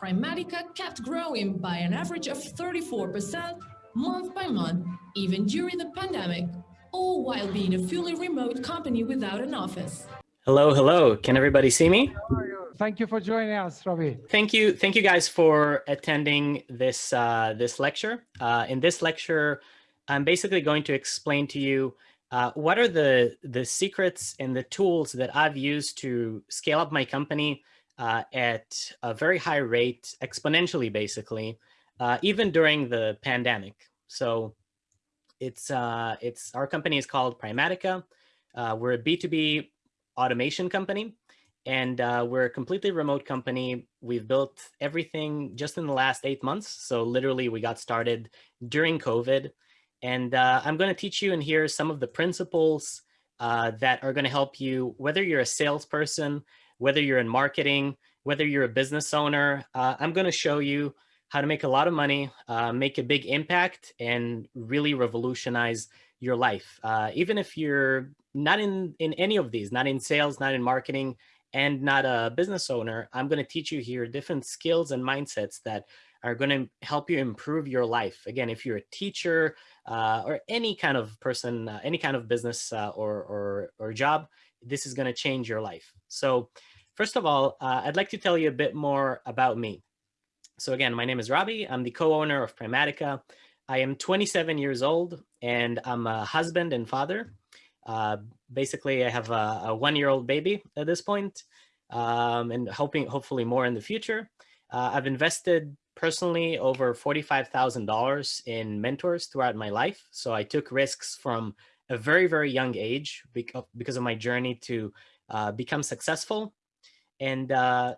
Primatica kept growing by an average of 34% month by month, even during the pandemic, all while being a fully remote company without an office. Hello, hello. Can everybody see me? Thank you for joining us, Robbie. Thank you. Thank you guys for attending this, uh, this lecture. Uh, in this lecture, I'm basically going to explain to you uh, what are the, the secrets and the tools that I've used to scale up my company uh, at a very high rate, exponentially, basically, uh, even during the pandemic. So it's, uh, it's our company is called Primatica. we're a B2B automation company. And uh, we're a completely remote company. We've built everything just in the last eight months. So literally we got started during COVID. And uh, I'm going to teach you in here some of the principles uh, that are going to help you, whether you're a salesperson, whether you're in marketing, whether you're a business owner. Uh, I'm going to show you how to make a lot of money, uh, make a big impact, and really revolutionize your life. Uh, even if you're not in, in any of these, not in sales, not in marketing, and not a business owner, I'm going to teach you here different skills and mindsets that are going to help you improve your life. Again, if you're a teacher uh, or any kind of person, uh, any kind of business uh, or, or, or job, this is going to change your life. So first of all, uh, I'd like to tell you a bit more about me. So again, my name is Robbie. I'm the co-owner of Primatica. I am 27 years old and I'm a husband and father. Uh, basically, I have a, a one-year-old baby at this point, um, and hoping hopefully more in the future. Uh, I've invested personally over $45,000 in mentors throughout my life. So I took risks from a very, very young age because of my journey to uh, become successful. And uh,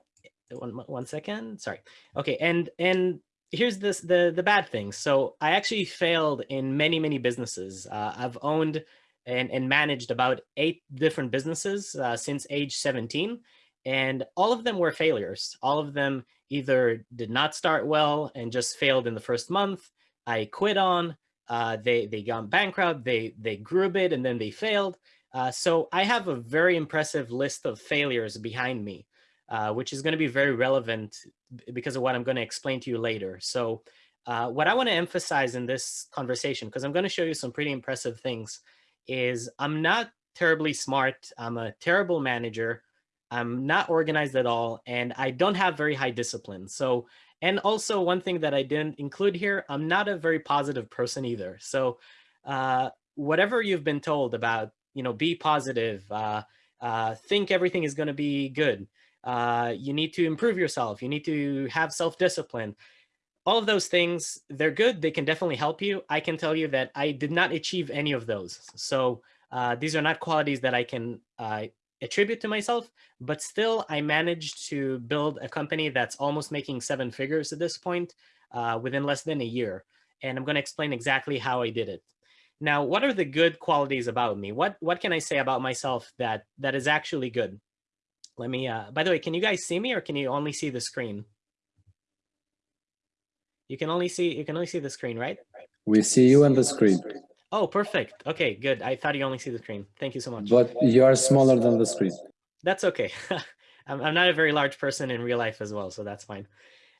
one, one second, sorry. Okay, and and here's this the the bad thing. So I actually failed in many, many businesses. Uh, I've owned and, and managed about eight different businesses uh, since age 17. And all of them were failures. All of them either did not start well and just failed in the first month. I quit on, uh, they, they got bankrupt, they, they grew a bit and then they failed. Uh, so I have a very impressive list of failures behind me, uh, which is going to be very relevant because of what I'm going to explain to you later. So uh, what I want to emphasize in this conversation, because I'm going to show you some pretty impressive things, is I'm not terribly smart. I'm a terrible manager. I'm not organized at all, and I don't have very high discipline. So, and also one thing that I didn't include here, I'm not a very positive person either. So uh, whatever you've been told about, you know, be positive, uh, uh, think everything is going to be good. Uh, you need to improve yourself. You need to have self-discipline all of those things, they're good. They can definitely help you. I can tell you that I did not achieve any of those. So uh, these are not qualities that I can uh, attribute to myself, but still I managed to build a company that's almost making seven figures at this point uh, within less than a year. And I'm going to explain exactly how I did it. Now, what are the good qualities about me? What what can I say about myself that that is actually good? Let me, uh, by the way, can you guys see me or can you only see the screen? You can only see you can only see the screen, right? We see you on the screen. Oh, perfect. Okay, good. I thought you only see the screen. Thank you so much. But you are smaller than the screen. That's okay. I'm, I'm not a very large person in real life as well, so that's fine.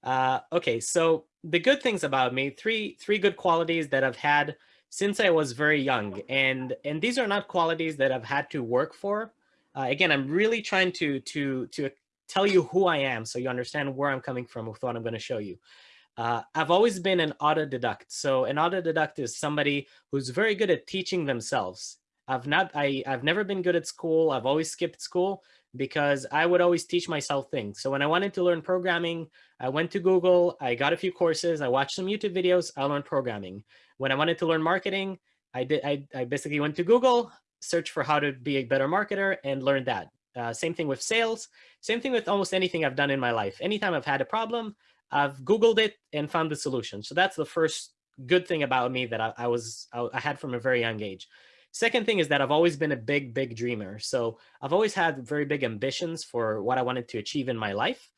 Uh, okay, so the good things about me, three three good qualities that I've had since I was very young, and and these are not qualities that I've had to work for. Uh, again, I'm really trying to to to tell you who I am, so you understand where I'm coming from with what I'm going to show you. Uh, I've always been an autodidact. So an autodidact is somebody who's very good at teaching themselves. I've not, I, I've never been good at school. I've always skipped school because I would always teach myself things. So when I wanted to learn programming, I went to Google, I got a few courses, I watched some YouTube videos, I learned programming. When I wanted to learn marketing, I did, I, I basically went to Google, searched for how to be a better marketer and learn that. Uh, same thing with sales, same thing with almost anything I've done in my life. Anytime I've had a problem, I've Googled it and found the solution. So that's the first good thing about me that I, I was I, I had from a very young age. Second thing is that I've always been a big, big dreamer. So I've always had very big ambitions for what I wanted to achieve in my life.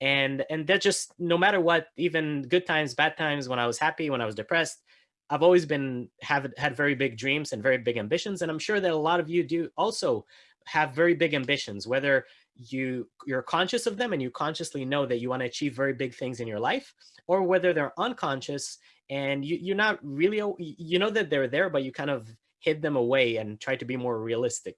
And, and that just, no matter what, even good times, bad times, when I was happy, when I was depressed, I've always been, have had very big dreams and very big ambitions. And I'm sure that a lot of you do also have very big ambitions, whether you you're conscious of them and you consciously know that you want to achieve very big things in your life or whether they're unconscious and you, you're not really you know that they're there but you kind of hid them away and try to be more realistic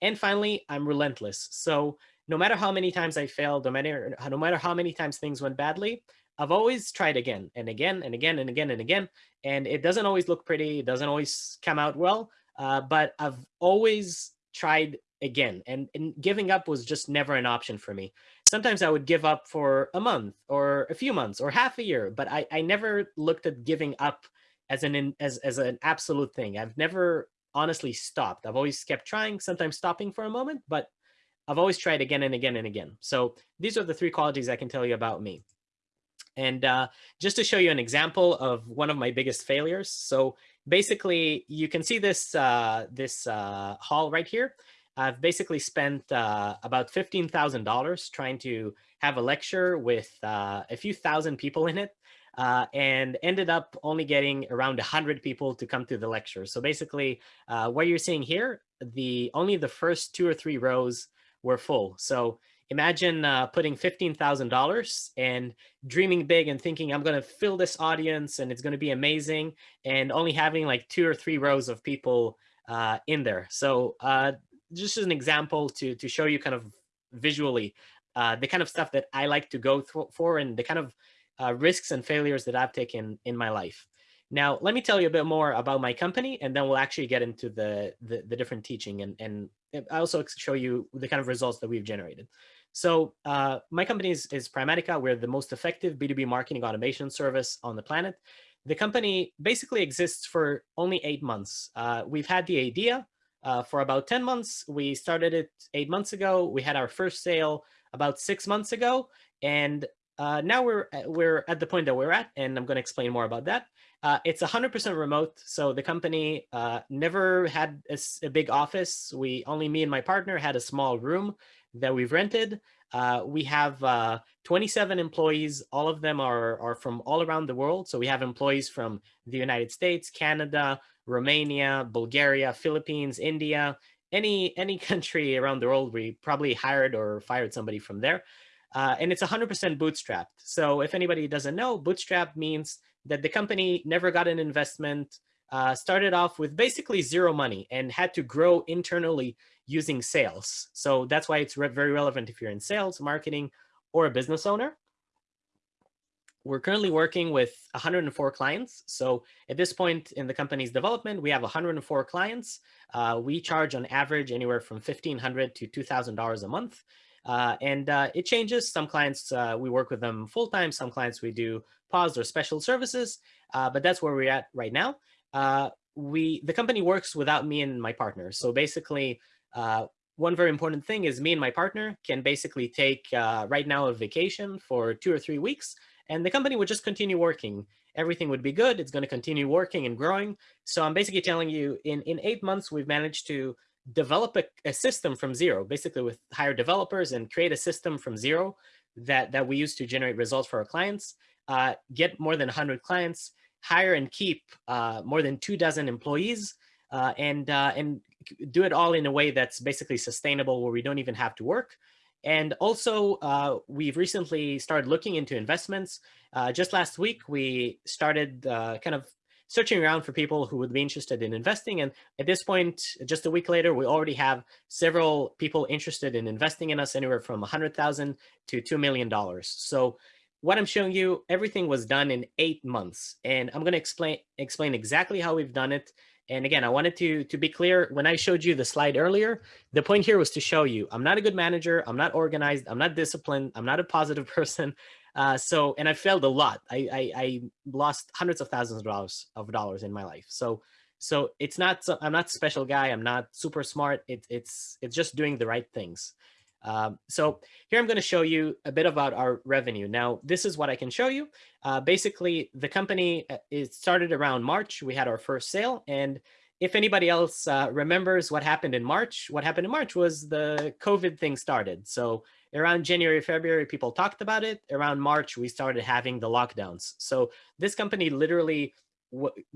and finally i'm relentless so no matter how many times i failed no matter no matter how many times things went badly i've always tried again and again and again and again and again and it doesn't always look pretty it doesn't always come out well uh, but i've always tried again and, and giving up was just never an option for me. Sometimes i would give up for a month or a few months or half a year but i, I never looked at giving up as an as, as an absolute thing. I've never honestly stopped. I've always kept trying sometimes stopping for a moment but i've always tried again and again and again. So these are the three qualities i can tell you about me and uh, just to show you an example of one of my biggest failures so basically you can see this uh, this uh, hall right here I've basically spent uh, about $15,000 trying to have a lecture with uh, a few thousand people in it uh, and ended up only getting around 100 people to come to the lecture. So basically uh, what you're seeing here, the only the first two or three rows were full. So imagine uh, putting $15,000 and dreaming big and thinking I'm going to fill this audience and it's going to be amazing and only having like two or three rows of people uh, in there. So uh, just as an example to to show you kind of visually uh, the kind of stuff that I like to go for and the kind of uh, risks and failures that I've taken in my life. Now, let me tell you a bit more about my company, and then we'll actually get into the, the, the different teaching and, and I also show you the kind of results that we've generated. So uh, my company is, is Primatica. We're the most effective B2B marketing automation service on the planet. The company basically exists for only eight months. Uh, we've had the idea, uh, for about 10 months. We started it eight months ago. We had our first sale about six months ago. And uh, now we're, we're at the point that we're at, and I'm going to explain more about that. Uh, it's 100% remote. So the company uh, never had a, a, big office. We only me and my partner had a small room that we've rented. Uh, we have uh, 27 employees. All of them are, are from all around the world. So we have employees from the United States, Canada, Romania, Bulgaria, Philippines, India, any any country around the world, we probably hired or fired somebody from there. Uh, and it's 100% bootstrapped. So if anybody doesn't know, bootstrap means that the company never got an investment, uh, started off with basically zero money and had to grow internally using sales. So that's why it's re very relevant if you're in sales, marketing, or a business owner. We're currently working with 104 clients. So at this point in the company's development, we have 104 clients. Uh, we charge on average anywhere from 1,500 to $2,000 a month. Uh, and uh, it changes. Some clients, uh, we work with them full-time. Some clients we do paused or special services, uh, but that's where we're at right now. Uh, we The company works without me and my partner. So basically, uh, one very important thing is me and my partner can basically take uh, right now a vacation for two or three weeks and the company would just continue working. Everything would be good. It's going to continue working and growing. So I'm basically telling you in, in eight months, we've managed to develop a, a system from zero, basically with hire developers and create a system from zero that, that we use to generate results for our clients, uh, get more than 100 clients, hire and keep uh, more than two dozen employees, uh, and, uh, and do it all in a way that's basically sustainable where we don't even have to work. And also, uh, we've recently started looking into investments. Uh, just last week, we started kind of searching around for people who would be interested in investing. And at this point, just a week later, we already have several people interested in investing in us anywhere from 100,000 to $2 million. So what I'm showing you, everything was done in eight months. And I'm going to explain explain exactly how we've done it and again, I wanted to, to be clear, when I showed you the slide earlier, the point here was to show you, I'm not a good manager, I'm not organized, I'm not disciplined, I'm not a positive person. Uh, so, and I failed a lot. I, I, I, lost hundreds of thousands of dollars of dollars in my life. So, so it's not, so I'm not special guy. I'm not super smart. It, it's, it's just doing the right things. Um, so here I'm going to show you a bit about our revenue. Now, this is what I can show you. Uh, basically, the company uh, it started around March. We had our first sale. And if anybody else uh, remembers what happened in March, what happened in March was the COVID thing started. So around January, February, people talked about it. Around March, we started having the lockdowns. So this company literally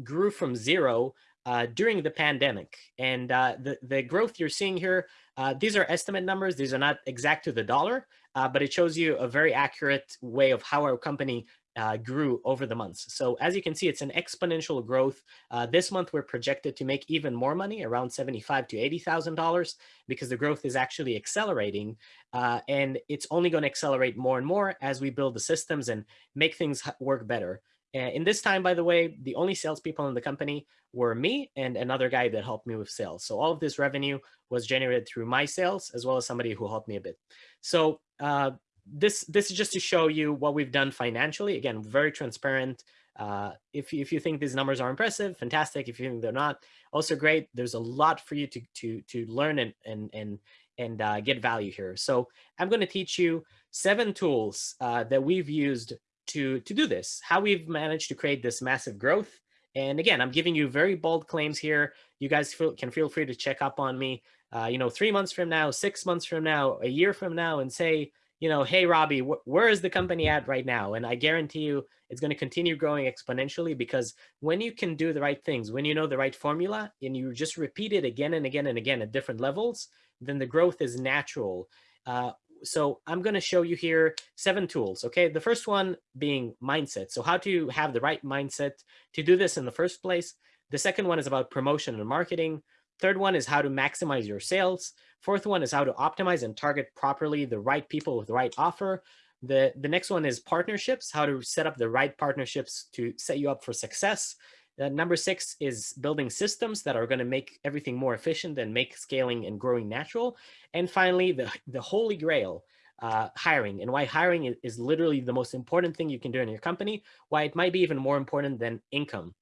grew from zero uh, during the pandemic. And uh, the, the growth you're seeing here Uh, these are estimate numbers. These are not exact to the dollar, uh, but it shows you a very accurate way of how our company uh, grew over the months. So as you can see, it's an exponential growth. Uh, this month, we're projected to make even more money, around seventy-five to eighty thousand dollars, because the growth is actually accelerating, uh, and it's only going to accelerate more and more as we build the systems and make things work better. In this time, by the way, the only salespeople in the company were me and another guy that helped me with sales. So all of this revenue was generated through my sales as well as somebody who helped me a bit. So uh, this this is just to show you what we've done financially. Again, very transparent. Uh, if, if you think these numbers are impressive, fantastic. If you think they're not, also great. There's a lot for you to to to learn and and and and uh, get value here. So I'm going to teach you seven tools uh, that we've used to to do this. How we've managed to create this massive growth. And again, I'm giving you very bold claims here. You guys feel, can feel free to check up on me. Uh, you know, three months from now, six months from now, a year from now, and say, you know, hey, Robbie, wh where is the company at right now? And I guarantee you it's going to continue growing exponentially because when you can do the right things, when you know the right formula and you just repeat it again and again and again at different levels, then the growth is natural. Uh, so I'm going to show you here seven tools. Okay, the first one being mindset. So how to have the right mindset to do this in the first place. The second one is about promotion and marketing. Third one is how to maximize your sales. Fourth one is how to optimize and target properly the right people with the right offer. The, the next one is partnerships, how to set up the right partnerships to set you up for success. Uh, number six is building systems that are going to make everything more efficient and make scaling and growing natural. And finally, the, the holy grail, uh, hiring and why hiring is, literally the most important thing you can do in your company, why it might be even more important than income.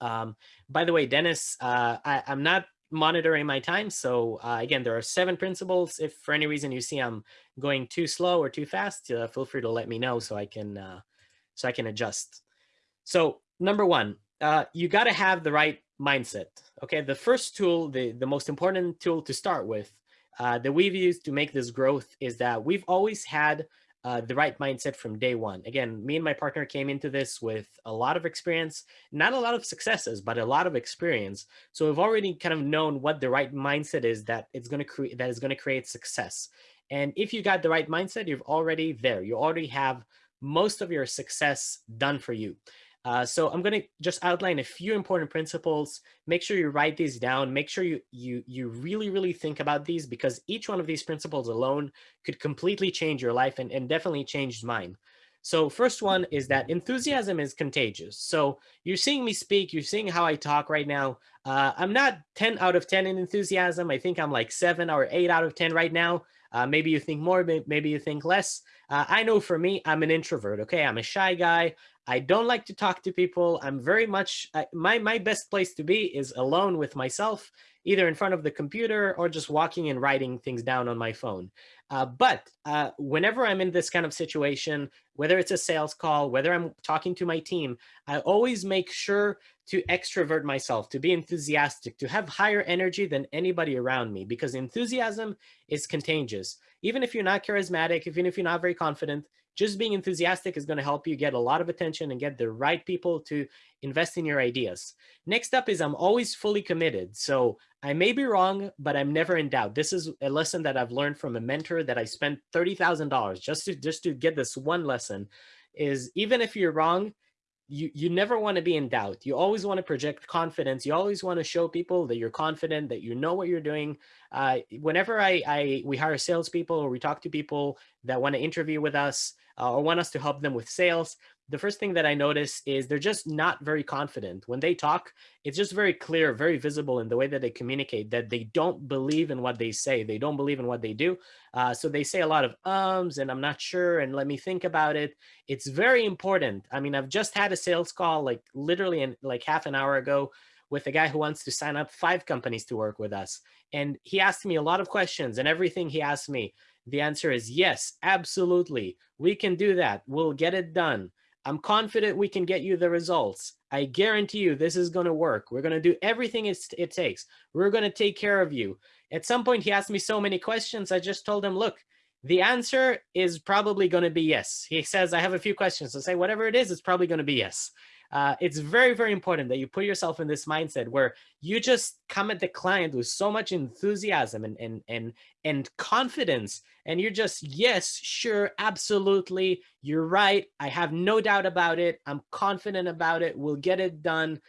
Um, by the way, Dennis, uh, I, am not monitoring my time. So uh, again, there are seven principles. If for any reason you see I'm going too slow or too fast, uh, feel free to let me know so I can uh, so I can adjust. So number one, uh, you got to have the right mindset. Okay, the first tool, the the most important tool to start with uh, that we've used to make this growth is that we've always had uh, the right mindset from day one. Again, me and my partner came into this with a lot of experience, not a lot of successes, but a lot of experience. So we've already kind of known what the right mindset is that it's going to create that is going to create success. And if you got the right mindset, you're already there. You already have most of your success done for you. Uh, so I'm going to just outline a few important principles. Make sure you write these down. Make sure you you you really really think about these because each one of these principles alone could completely change your life and, and definitely changed mine. So first one is that enthusiasm is contagious. So you're seeing me speak, you're seeing how I talk right now. Uh, I'm not 10 out of 10 in enthusiasm. I think I'm like seven or eight out of 10 right now. Uh, maybe you think more, maybe you think less. Uh, I know for me, I'm an introvert. Okay, I'm a shy guy. I don't like to talk to people. I'm very much, I, my, my best place to be is alone with myself, either in front of the computer or just walking and writing things down on my phone. Uh, but uh, whenever I'm in this kind of situation, whether it's a sales call, whether I'm talking to my team, I always make sure to extrovert myself, to be enthusiastic, to have higher energy than anybody around me, because enthusiasm is contagious. Even if you're not charismatic, even if you're not very confident, just being enthusiastic is going to help you get a lot of attention and get the right people to invest in your ideas. Next up is I'm always fully committed. So I may be wrong, but I'm never in doubt. This is a lesson that I've learned from a mentor that I spent $30,000 just to just to get this one lesson is even if you're wrong, you, you never want to be in doubt. You always want to project confidence. You always want to show people that you're confident, that you know what you're doing. Uh, whenever I, I we hire salespeople or we talk to people that want to interview with us uh, or want us to help them with sales, the first thing that I notice is they're just not very confident. When they talk, it's just very clear, very visible in the way that they communicate that they don't believe in what they say. They don't believe in what they do. Uh, so they say a lot of ums and I'm not sure and let me think about it. It's very important. I mean, I've just had a sales call like literally in like half an hour ago with a guy who wants to sign up five companies to work with us. And he asked me a lot of questions and everything he asked me, the answer is yes, absolutely. We can do that. We'll get it done. I'm confident we can get you the results. I guarantee you this is going to work. We're going to do everything it takes. We're going to take care of you. At some point, he asked me so many questions. I just told him, look, the answer is probably going to be yes. He says, I have a few questions. So say whatever it is, it's probably going to be yes. Uh, it's very, very important that you put yourself in this mindset where you just come at the client with so much enthusiasm and, and, and, and confidence. And you're just, yes, sure, absolutely. You're right. I have no doubt about it. I'm confident about it. We'll get it done.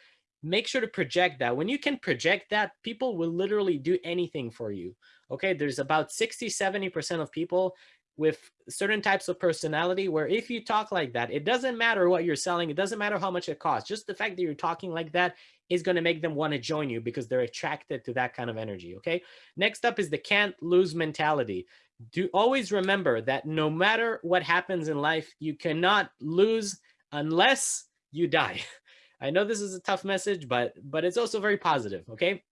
Make sure to project that. When you can project that, people will literally do anything for you. Okay, there's about 60, 70% of people with certain types of personality where if you talk like that, it doesn't matter what you're selling. It doesn't matter how much it costs. Just the fact that you're talking like that is going to make them want to join you because they're attracted to that kind of energy. Okay. Next up is the can't lose mentality. Do always remember that no matter what happens in life, you cannot lose unless you die. I know this is a tough message, but but it's also very positive. Okay.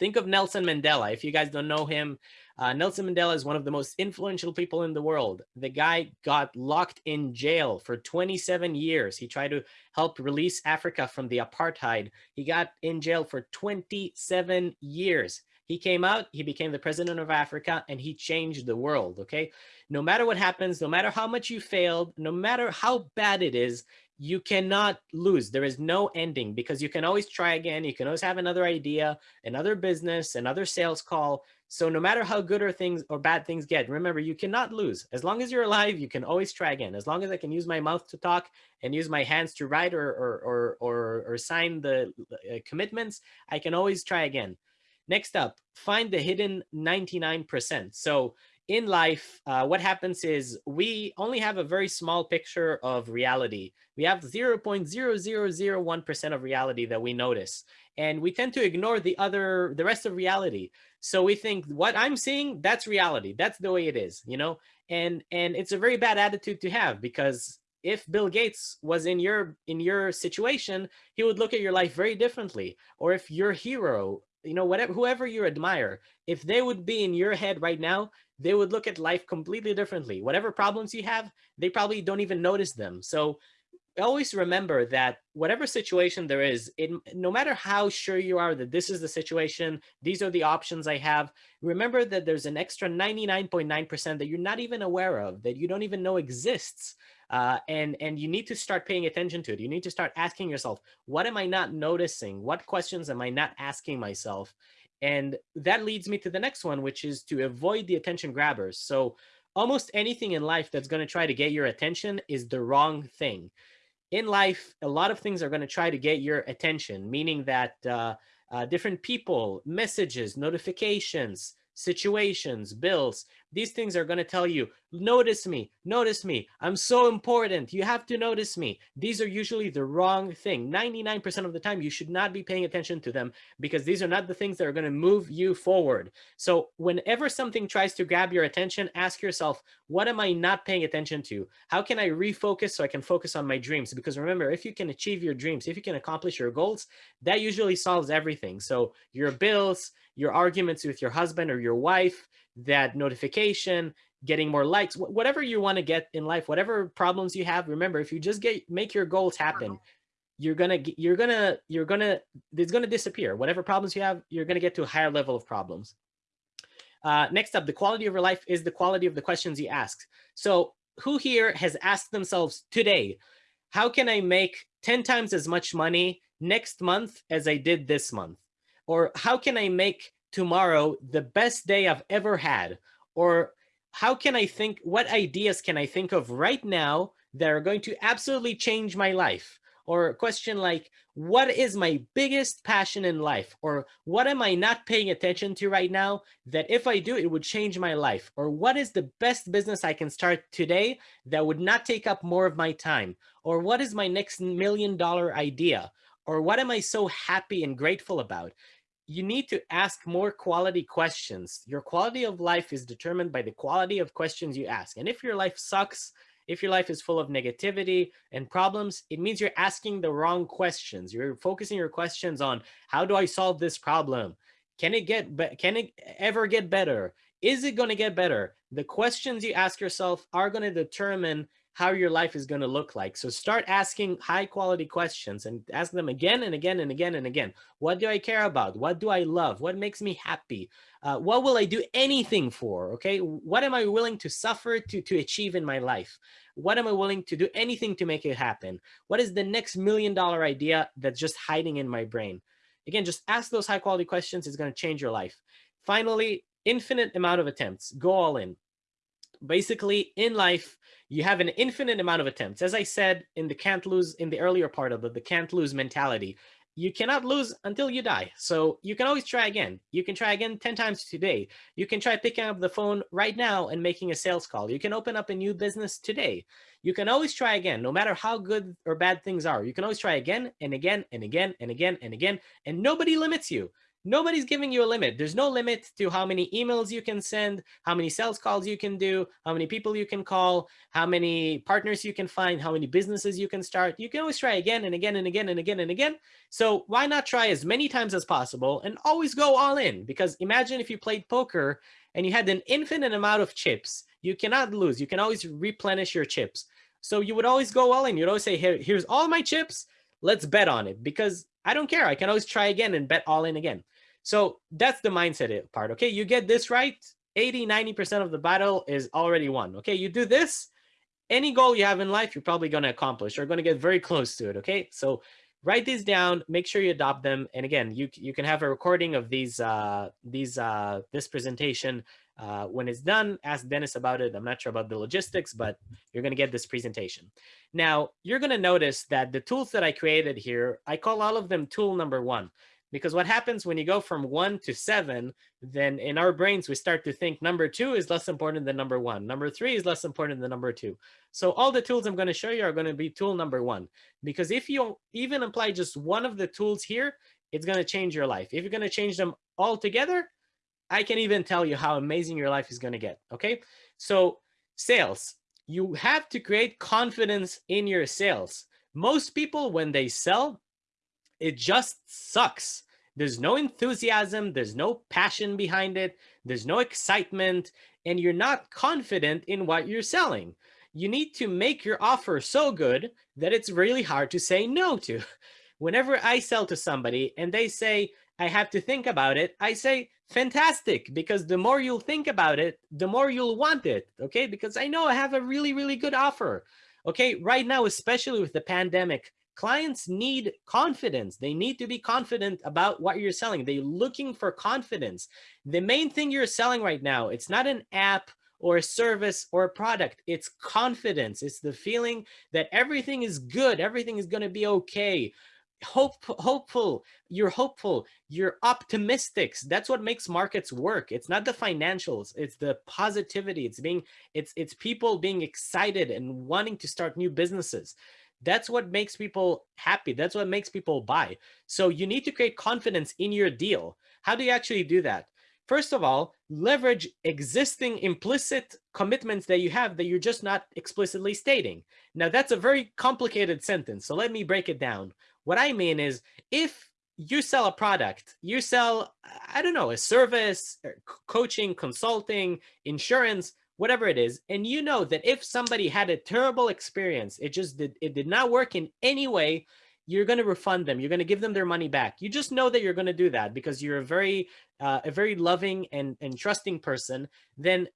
Think of Nelson Mandela. If you guys don't know him, uh, Nelson Mandela is one of the most influential people in the world. The guy got locked in jail for 27 years. He tried to help release Africa from the apartheid. He got in jail for 27 years. He came out, he became the president of Africa, and he changed the world, okay? No matter what happens, no matter how much you failed, no matter how bad it is, you cannot lose. There is no ending because you can always try again. You can always have another idea, another business, another sales call. So no matter how good or things or bad things get, remember, you cannot lose. As long as you're alive, you can always try again. As long as I can use my mouth to talk and use my hands to write or, or, or, or, or sign the uh, commitments, I can always try again. Next up, find the hidden 99%. So in life, uh, what happens is we only have a very small picture of reality. We have 0.0001% of reality that we notice. And we tend to ignore the other, the rest of reality. So we think what I'm seeing, that's reality. That's the way it is, you know? And, and it's a very bad attitude to have because if Bill Gates was in your in your situation, he would look at your life very differently. Or if your hero, you know, whatever whoever you admire, if they would be in your head right now, they would look at life completely differently. Whatever problems you have, they probably don't even notice them. So always remember that whatever situation there is, it, no matter how sure you are that this is the situation, these are the options I have, remember that there's an extra 99.9% that you're not even aware of, that you don't even know exists. Uh, and, and you need to start paying attention to it. You need to start asking yourself, what am I not noticing? What questions am I not asking myself? And that leads me to the next one, which is to avoid the attention grabbers. So almost anything in life that's going to try to get your attention is the wrong thing. In life, a lot of things are going to try to get your attention, meaning that uh, uh, different people, messages, notifications, situations, bills, these things are going to tell you, notice me, notice me. I'm so important. You have to notice me. These are usually the wrong thing. 99% of the time, you should not be paying attention to them because these are not the things that are going to move you forward. So whenever something tries to grab your attention, ask yourself, what am I not paying attention to? How can I refocus so I can focus on my dreams? Because remember, if you can achieve your dreams, if you can accomplish your goals, that usually solves everything. So your bills, your arguments with your husband or your wife, that notification, getting more likes, whatever you want to get in life, whatever problems you have, remember, if you just get make your goals happen, you're gonna you're gonna you're gonna it's gonna disappear. Whatever problems you have, you're gonna get to a higher level of problems. Uh, next up, the quality of your life is the quality of the questions you ask. So who here has asked themselves today, how can I make 10 times as much money next month as I did this month? Or how can I make tomorrow the best day I've ever had? Or how can I think, what ideas can I think of right now that are going to absolutely change my life? Or a question like, what is my biggest passion in life? Or what am I not paying attention to right now that if I do, it would change my life? Or what is the best business I can start today that would not take up more of my time? Or what is my next million dollar idea? Or what am I so happy and grateful about? You need to ask more quality questions. Your quality of life is determined by the quality of questions you ask. And if your life sucks, if your life is full of negativity and problems, it means you're asking the wrong questions. You're focusing your questions on how do I solve this problem? Can it get can it ever get better? Is it going to get better? The questions you ask yourself are going to determine how your life is going to look like. So start asking high quality questions and ask them again and again and again and again. What do I care about? What do I love? What makes me happy? Uh, what will I do anything for? Okay. What am I willing to suffer to, to achieve in my life? What am I willing to do anything to make it happen? What is the next million dollar idea that's just hiding in my brain? Again, just ask those high quality questions. It's going to change your life. Finally, infinite amount of attempts. Go all in. Basically, in life, you have an infinite amount of attempts. As I said in the can't lose, in the earlier part of it, the can't lose mentality, you cannot lose until you die. So you can always try again. You can try again 10 times today. You can try picking up the phone right now and making a sales call. You can open up a new business today. You can always try again, no matter how good or bad things are. You can always try again and again and again and again and again, and nobody limits you nobody's giving you a limit. There's no limit to how many emails you can send, how many sales calls you can do, how many people you can call, how many partners you can find, how many businesses you can start. You can always try again and again and again and again and again. So why not try as many times as possible and always go all in? Because imagine if you played poker and you had an infinite amount of chips. You cannot lose. You can always replenish your chips. So you would always go all in. You'd always say, Here, here's all my chips. Let's bet on it because I don't care. I can always try again and bet all in again. So that's the mindset part. Okay, you get this right, 80, 90% of the battle is already won. Okay, you do this, any goal you have in life, you're probably going to accomplish or going to get very close to it. Okay, so write these down, make sure you adopt them. And again, you, you can have a recording of these, uh, these, uh, this presentation uh, when it's done, ask Dennis about it. I'm not sure about the logistics, but you're going to get this presentation. Now, you're going to notice that the tools that I created here, I call all of them tool number one. Because what happens when you go from one to seven, then in our brains, we start to think number two is less important than number one. Number three is less important than number two. So all the tools I'm going to show you are going to be tool number one. Because if you even apply just one of the tools here, it's going to change your life. If you're going to change them all together, I can even tell you how amazing your life is going to get. Okay. So sales, you have to create confidence in your sales. Most people, when they sell, it just sucks. There's no enthusiasm. There's no passion behind it. There's no excitement. And you're not confident in what you're selling. You need to make your offer so good that it's really hard to say no to. Whenever I sell to somebody and they say, I have to think about it, I say, fantastic, because the more you'll think about it, the more you'll want it, okay? Because I know I have a really, really good offer, okay? Right now, especially with the pandemic, clients need confidence. They need to be confident about what you're selling. They're looking for confidence. The main thing you're selling right now, it's not an app or a service or a product. It's confidence. It's the feeling that everything is good. Everything is going to be okay. Hope, hopeful. You're hopeful. You're optimistic. That's what makes markets work. It's not the financials. It's the positivity. It's being, it's, it's people being excited and wanting to start new businesses. That's what makes people happy. That's what makes people buy. So you need to create confidence in your deal. How do you actually do that? First of all, leverage existing implicit commitments that you have that you're just not explicitly stating. Now, that's a very complicated sentence. So let me break it down. What I mean is if you sell a product, you sell, I don't know, a service, coaching, consulting, insurance, whatever it is, and you know that if somebody had a terrible experience, it just did, it did not work in any way, you're going to refund them. You're going to give them their money back. You just know that you're going to do that because you're a very, uh, a very loving and, and trusting person. Then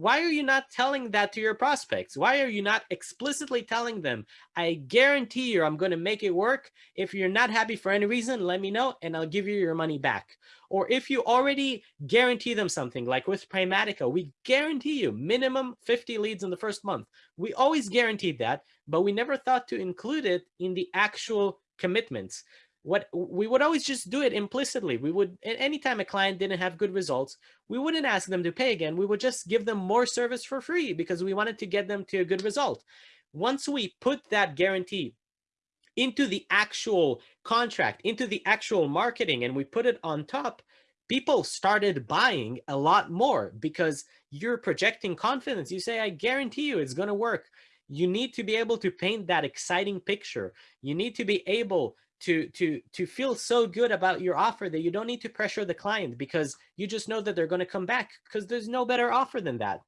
why are you not telling that to your prospects? Why are you not explicitly telling them, I guarantee you I'm going to make it work. If you're not happy for any reason, let me know and I'll give you your money back. Or if you already guarantee them something like with Primatica, we guarantee you minimum 50 leads in the first month. We always guaranteed that, but we never thought to include it in the actual commitments what we would always just do it implicitly. We would, anytime a client didn't have good results, we wouldn't ask them to pay again. We would just give them more service for free because we wanted to get them to a good result. Once we put that guarantee into the actual contract, into the actual marketing, and we put it on top, people started buying a lot more because you're projecting confidence. You say, I guarantee you it's going to work. You need to be able to paint that exciting picture. You need to be able to to to feel so good about your offer that you don't need to pressure the client because you just know that they're going to come back because there's no better offer than that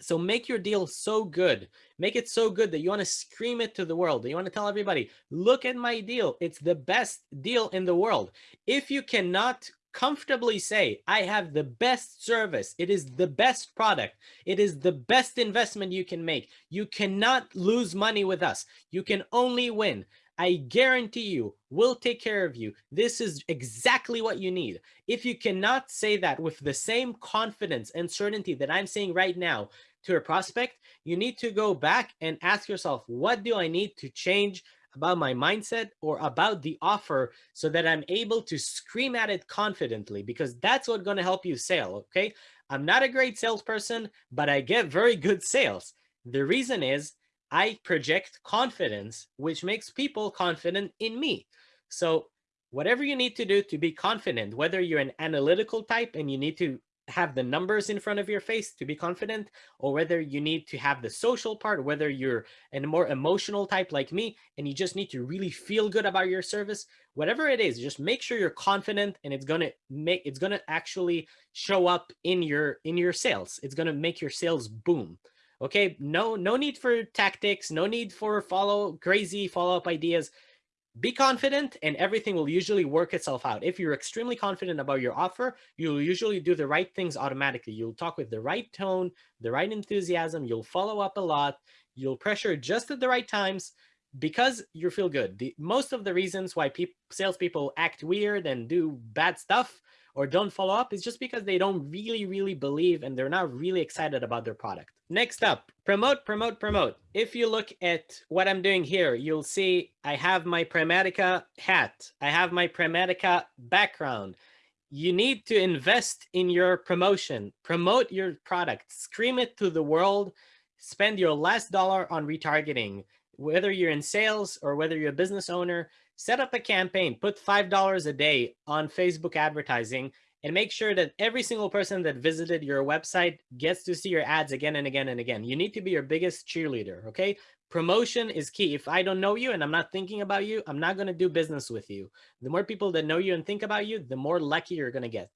So make your deal so good. Make it so good that you want to scream it to the world. You want to tell everybody, look at my deal. It's the best deal in the world. If you cannot comfortably say, I have the best service. It is the best product. It is the best investment you can make. You cannot lose money with us. You can only win. I guarantee you, we'll take care of you. This is exactly what you need. If you cannot say that with the same confidence and certainty that I'm saying right now to a prospect, you need to go back and ask yourself, what do I need to change about my mindset or about the offer so that I'm able to scream at it confidently because that's what's going to help you sell. Okay. I'm not a great salesperson, but I get very good sales. The reason is I project confidence, which makes people confident in me. So whatever you need to do to be confident, whether you're an analytical type and you need to have the numbers in front of your face to be confident, or whether you need to have the social part, whether you're a more emotional type like me, and you just need to really feel good about your service, whatever it is, just make sure you're confident and it's gonna make it's gonna actually show up in your in your sales. It's gonna make your sales boom. Okay, no, no need for tactics, no need for follow crazy follow-up ideas. Be confident and everything will usually work itself out. If you're extremely confident about your offer, you'll usually do the right things automatically. You'll talk with the right tone, the right enthusiasm, you'll follow up a lot, you'll pressure just at the right times because you feel good. The, most of the reasons why people, salespeople act weird and do bad stuff or don't follow up is just because they don't really, really believe and they're not really excited about their product. Next up, promote, promote, promote. If you look at what I'm doing here, you'll see I have my Primatica hat. I have my Primatica background. You need to invest in your promotion, promote your product, scream it to the world, spend your last dollar on retargeting. Whether you're in sales or whether you're a business owner, set up a campaign, put $5 a day on Facebook advertising and make sure that every single person that visited your website gets to see your ads again and again and again. You need to be your biggest cheerleader, okay? Promotion is key. If I don't know you and I'm not thinking about you, I'm not going to do business with you. The more people that know you and think about you, the more lucky you're going to get.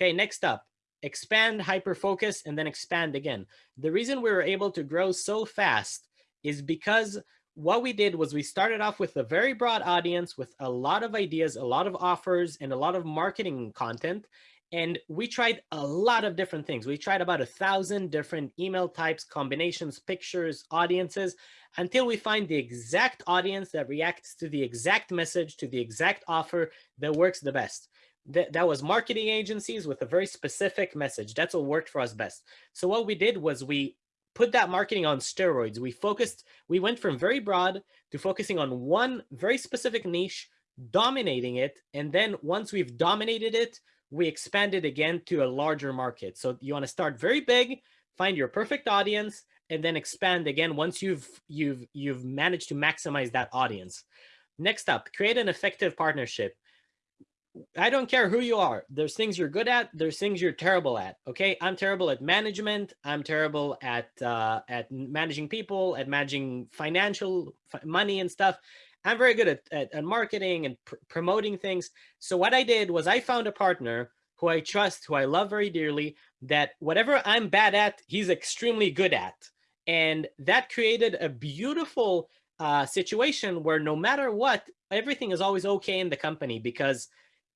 Okay, next up, expand, hyper focus, and then expand again. The reason we were able to grow so fast is because what we did was we started off with a very broad audience with a lot of ideas, a lot of offers, and a lot of marketing content. And we tried a lot of different things. We tried about a thousand different email types, combinations, pictures, audiences, until we find the exact audience that reacts to the exact message, to the exact offer that works the best. That, that was marketing agencies with a very specific message. That's what worked for us best. So what we did was we put that marketing on steroids. We focused, we went from very broad to focusing on one very specific niche, dominating it. And then once we've dominated it, we expanded again to a larger market. So you want to start very big, find your perfect audience, and then expand again once you've you've you've managed to maximize that audience. Next up, create an effective partnership. I don't care who you are. There's things you're good at. There's things you're terrible at. Okay, I'm terrible at management. I'm terrible at uh, at managing people, at managing financial money and stuff. I'm very good at, at, at marketing and pr promoting things. So what I did was I found a partner who I trust, who I love very dearly, that whatever I'm bad at, he's extremely good at. And that created a beautiful uh, situation where no matter what, everything is always okay in the company because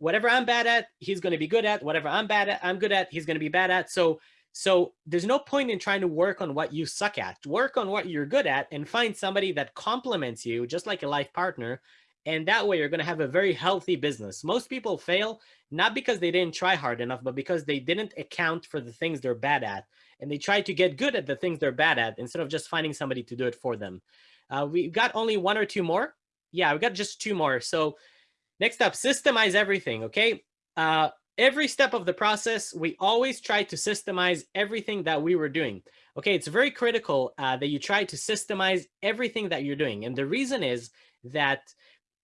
whatever I'm bad at, he's going to be good at. Whatever I'm bad at, I'm good at, he's going to be bad at. So, so there's no point in trying to work on what you suck at. Work on what you're good at and find somebody that complements you, just like a life partner. And that way you're going to have a very healthy business. Most people fail, not because they didn't try hard enough, but because they didn't account for the things they're bad at. And they try to get good at the things they're bad at instead of just finding somebody to do it for them. Uh, we've got only one or two more. Yeah, we've got just two more. So Next up, systemize everything, okay? Uh, every step of the process, we always try to systemize everything that we were doing. Okay, it's very critical uh, that you try to systemize everything that you're doing. And the reason is that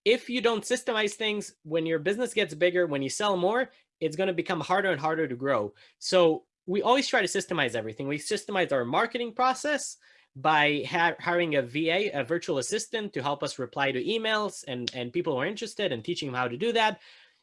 if you don't systemize things, when your business gets bigger, when you sell more, it's going to become harder and harder to grow. So we always try to systemize everything. We systemize our marketing process by hiring a VA, a virtual assistant to help us reply to emails and, and people who are interested and teaching them how to do that.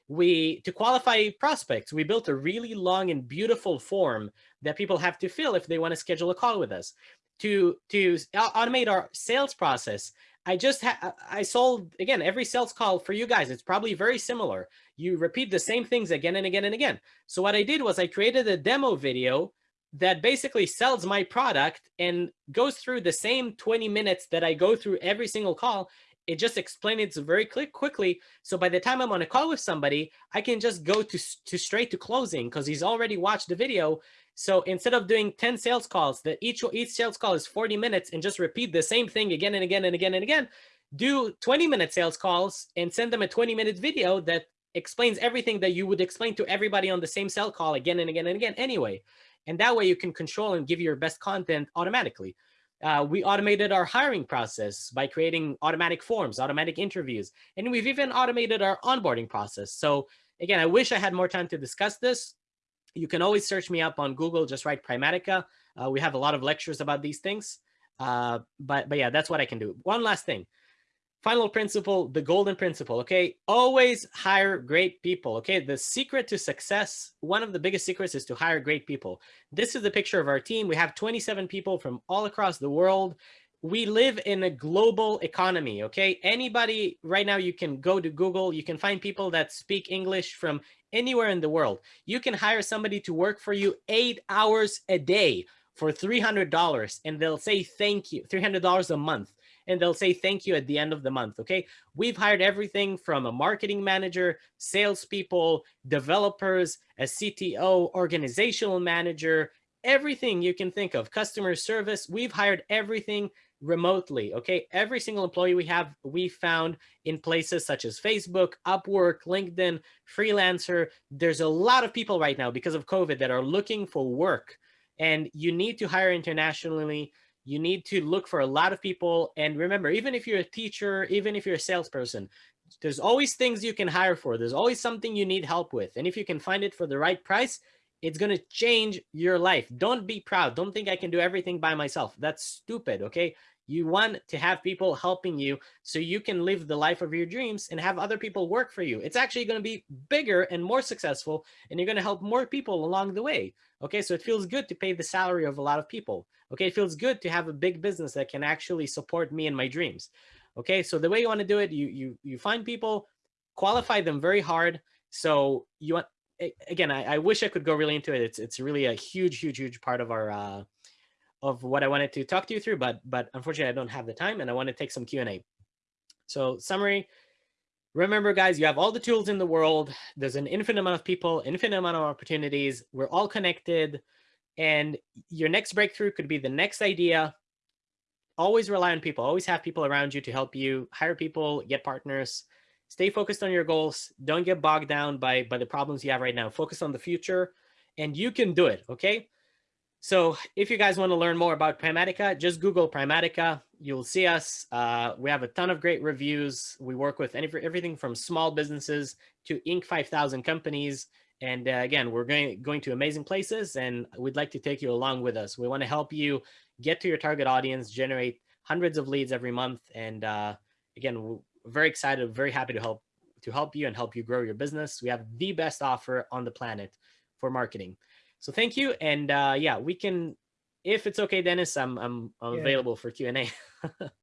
We, to qualify prospects, we built a really long and beautiful form that people have to fill if they want to schedule a call with us. To to automate our sales process, I just I sold again every sales call for you guys. It's probably very similar. You repeat the same things again and again and again. So what I did was I created a demo video that basically sells my product and goes through the same 20 minutes that I go through every single call. It just explains it very quick quickly. So by the time I'm on a call with somebody, I can just go to, to straight to closing because he's already watched the video. So instead of doing 10 sales calls, that each each sales call is 40 minutes and just repeat the same thing again and again and again and again, do 20 minute sales calls and send them a 20 minute video that explains everything that you would explain to everybody on the same cell call again and again and again anyway. And that way you can control and give your best content automatically. Uh, we automated our hiring process by creating automatic forms, automatic interviews, and we've even automated our onboarding process. So again, I wish I had more time to discuss this. You can always search me up on Google, just write Primatica. Uh, we have a lot of lectures about these things. Uh, but, but yeah, that's what I can do. One last thing final principle the golden principle okay? Always hire great people okay? The secret to success one of the biggest secrets is to hire great people. This is the picture of our team. We have 27 people from all across the world. We live in a global economy okay? Anybody right now you can go to google. You can find people that speak english from anywhere in the world. You can hire somebody to work for you eight hours a day for $300 and they'll say thank you $300 a month and they'll say thank you at the end of the month. Okay. We've hired everything from a marketing manager, salespeople, developers, a CTO, organizational manager, everything you can think of, customer service. We've hired everything remotely. Okay. Every single employee we have, we found in places such as Facebook, Upwork, LinkedIn, Freelancer. There's a lot of people right now because of COVID that are looking for work and you need to hire internationally you need to look for a lot of people. And remember, even if you're a teacher, even if you're a salesperson, there's always things you can hire for. There's always something you need help with. And if you can find it for the right price, it's going to change your life. Don't be proud. Don't think I can do everything by myself. That's stupid. Okay. You want to have people helping you so you can live the life of your dreams and have other people work for you. It's actually going to be bigger and more successful, and you're going to help more people along the way. Okay, so it feels good to pay the salary of a lot of people. Okay, it feels good to have a big business that can actually support me and my dreams. Okay, so the way you want to do it, you you you find people, qualify them very hard. So you want again, I, I wish I could go really into it. It's it's really a huge, huge, huge part of our uh, of what I wanted to talk to you through, but but unfortunately I don't have the time and I want to take some Q&A. So summary, remember guys, you have all the tools in the world. There's an infinite amount of people, infinite amount of opportunities. We're all connected and your next breakthrough could be the next idea. Always rely on people, always have people around you to help you hire people, get partners, stay focused on your goals. Don't get bogged down by, by the problems you have right now. Focus on the future and you can do it, okay? So if you guys want to learn more about Primatica, just Google Primatica. You'll see us. Uh, we have a ton of great reviews. We work with any, everything from small businesses to Inc. 5000 companies. And uh, again, we're going, going to amazing places and we'd like to take you along with us. We want to help you get to your target audience, generate hundreds of leads every month. And uh, again, we're very excited, very happy to help to help you and help you grow your business. We have the best offer on the planet for marketing. So thank you. And uh, yeah, we can, if it's okay, Dennis, I'm, I'm, I'm Yeah. available for Q&A.